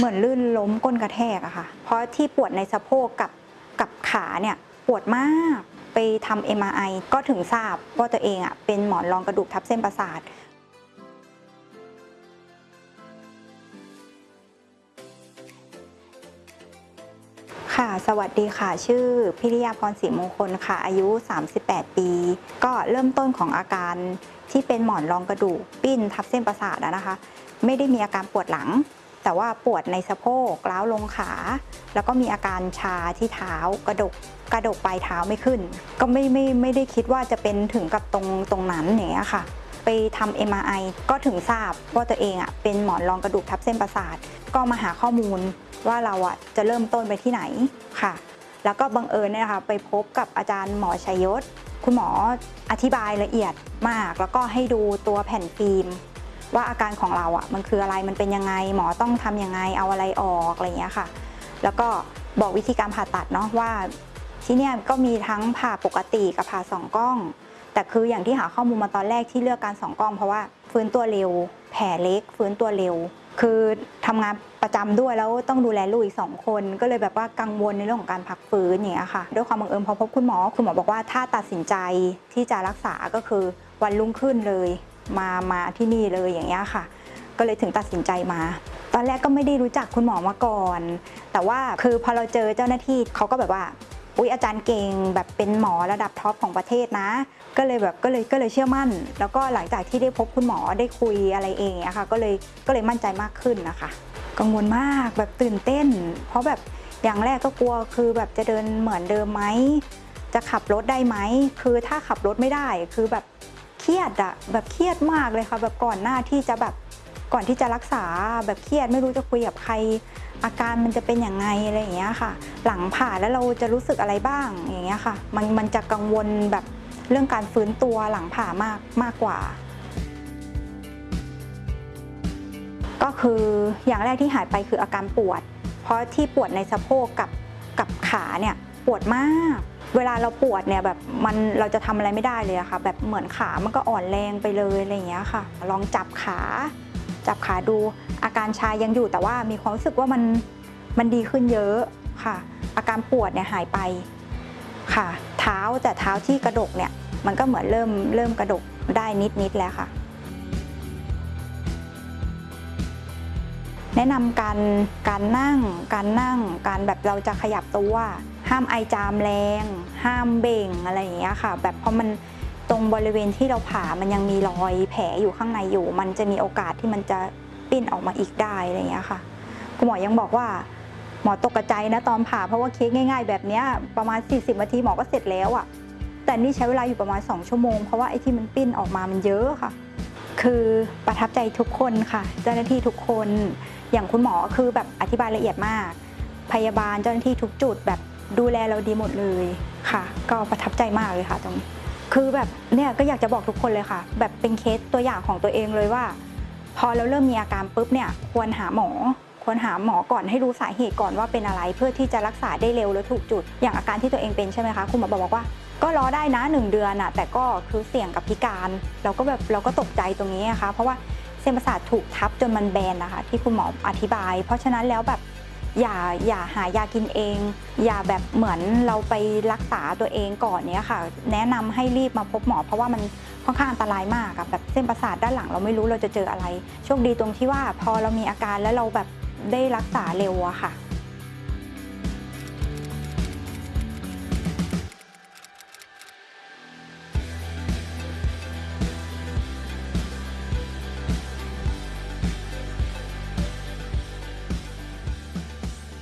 เหมือนลื่นล้มก้นกระแทกอะค่ะ เพราะที่ปวดในสะโพกกับกับขาเนี่ยปวดมากไปทำ MRI ก็ถึงทราบว่าตัวเองอะเป็นหมอนรองกระดูกทับเส้นประสาทค่ะสวัสดีค่ะ ชื่อพิริยาพรศรีมงคลค่ะ อายุ 38 ปี ก็เริ่มต้นของอาการที่เป็นหมอนรองกระดูกปิ้นทับเส้นประสาทอะนะคะ ไม่ได้มีอาการปวดหลัง แต่ว่าปวดในสะโพกล้าวลงขา แล้วก็มีอาการชาที่เท้ากระดกกระดกปลายเท้าไม่ขึ้น ก็ไม่ไม่ไม่ได้คิดว่าจะเป็นถึงกับตรงตรงนั้นอย่างเงี้ยค่ะ ไปทำ MRI ก็ถึงทราบว่าตัวเองอะเป็นหมอนรองกระดูกทับเส้นประสาท ก็มาหาข้อมูลว่าเราอะจะเริ่มต้นไปที่ไหนค่ะ แล้วก็บังเอิญเนี่ยนะคะไปพบกับอาจารย์หมอชัยยศ คุณหมออธิบายละเอียดมาก แล้วก็ให้ดูตัวแผ่นฟิล์ม ว่าอาการของเราอะมันคืออะไรมันเป็นยังไงหมอต้องทำยังไงเอาอะไรออกอะไรเงี้ยค่ะ แล้วก็บอกวิธีการผ่าตัดเนาะว่าที่เนี่ยก็มีทั้งผ่าปกติกับผ่าสองกล้อง แต่คืออย่างที่หาข้อมูลมาตอนแรกที่เลือกการสองกล้อง เพราะว่าฟื้นตัวเร็ว แผลเล็ก ฟื้นตัวเร็ว คือทำงานประจำด้วยแล้วต้องดูแลลูกอีกสองคน ก็เลยแบบว่ากังวลในเรื่องของการพักฟื้นอย่างเงี้ยค่ะด้วยความบังเอิญพอพบคุณหมอคุณหมอบอกว่าถ้าตัดสินใจที่จะรักษาก็คือวันรุ่งขึ้นเลยมามาที่นี่เลยอย่างเงี้ยค่ะ ก็เลยถึงตัดสินใจมา ตอนแรกก็ไม่ได้รู้จักคุณหมอมาก่อน แต่ว่าคือพอเราเจอเจ้าหน้าที่เขาก็แบบว่าอุ๊ยอาจารย์เก่งแบบเป็นหมอระดับท็อปของประเทศนะ ก็เลยแบบก็เลยก็เลยเชื่อมั่น แล้วก็หลังจากที่ได้พบคุณหมอได้คุยอะไรเองอะค่ะก็เลยก็เลยมั่นใจมากขึ้นนะคะกังวลมากแบบตื่นเต้น เพราะแบบอย่างแรกก็กลัวคือแบบจะเดินเหมือนเดิมไหมจะขับรถได้ไหมคือถ้าขับรถไม่ได้คือแบบ รียดอะแบบเครียดมากเลยค่ะ แบบก่อนหน้าที่จะแบบก่อนที่จะรักษาแบบเครียดไม่รู้จะคุยกับใคร อาการมันจะเป็นอย่างไงอะไรอย่างเงี้ยค่ะ หลังผ่าแล้วเราจะรู้สึกอะไรบ้างอย่างเงี้ยค่ะ มันมันจะกังวลแบบเรื่องการฟื้นตัวหลังผ่ามากมากกว่า ก็คืออย่างแรกที่หายไปคืออาการปวด เพราะที่ปวดในสะโพกกับกับขาเนี่ยปวดมาก เวลาเราปวดเนี่ยแบบมันเราจะทำอะไรไม่ได้เลยอะค่ะ แบบเหมือนขามันก็อ่อนแรงไปเลยอะไรอย่างเงี้ยค่ะ ลองจับขา จับขาดูอาการชายังอยู่แต่ว่ามีความรู้สึกว่ามันมันดีขึ้นเยอะค่ะ อาการปวดเนี่ยหายไปค่ะ เท้าแต่เท้าที่กระดกเนี่ยมันก็เหมือนเริ่มเริ่มกระดกได้นิดนิดแล้วค่ะ แนะนำการการนั่ง การนั่งการแบบเราจะขยับตัว ห้ามไอจามแรง ห้ามเบ่งอะไรอย่างเงี้ยค่ะ แบบเพราะมันตรงบริเวณที่เราผ่ามันยังมีรอยแผลอยู่ข้างในอยู่ มันจะมีโอกาสที่มันจะปิ้นออกมาอีกได้อะไรอย่างเงี้ยค่ะคุณหมอยังบอกว่าหมอตกใจนะตอนผ่าเพราะว่าเคสง่าย ๆ แบบเนี้ยประมาณ 40นาทีหมอก็เสร็จแล้วอะแต่นี่ใช้เวลาอยู่ประมาณ 2 ชั่วโมง เพราะว่าไอ้ที่มันปิ้นออกมามันเยอะค่ะ คือประทับใจทุกคนค่ะ เจ้าหน้าที่ทุกคนอย่างคุณหมอคือแบบอธิบายละเอียดมาก พยาบาลเจ้าหน้าที่ทุกจุดแบบ ดูแลเราดีหมดเลยค่ะ ก็ประทับใจมากเลยค่ะตรงนี้คือแบบเนี่ยก็อยากจะบอกทุกคนเลยค่ะ แบบเป็นเคสตัวอย่างของตัวเองเลยว่า พอเราเริ่มมีอาการปุ๊บเนี่ยควรหาหมอควรหาหมอก่อนให้รู้สาเหตุก่อนว่าเป็นอะไร เพื่อที่จะรักษาได้เร็วและถูกจุด อย่างอาการที่ตัวเองเป็นใช่ไหมคะคุณหมอบอกว่า ก็รอได้นะหนึ่งเดือนอะแต่ก็คือเสี่ยงกับพิการ เราก็แบบเราก็ตกใจตรงนี้นะคะเพราะว่าเส้นประสาทถูกทับจนมันแบนนะคะที่คุณหมออธิบาย เพราะฉะนั้นแล้วแบบ อย่าอย่าหายากินเอง อย่าแบบเหมือนเราไปรักษาตัวเองก่อนเนี้ยค่ะ แนะนำให้รีบมาพบหมอ เพราะว่ามันค่อนข้างอันตรายมากอะแบบเส้นประสาทด้านหลังเราไม่รู้เราจะเจออะไร โชคดีตรงที่ว่าพอเรามีอาการแล้วเราแบบได้รักษาเร็วอะค่ะ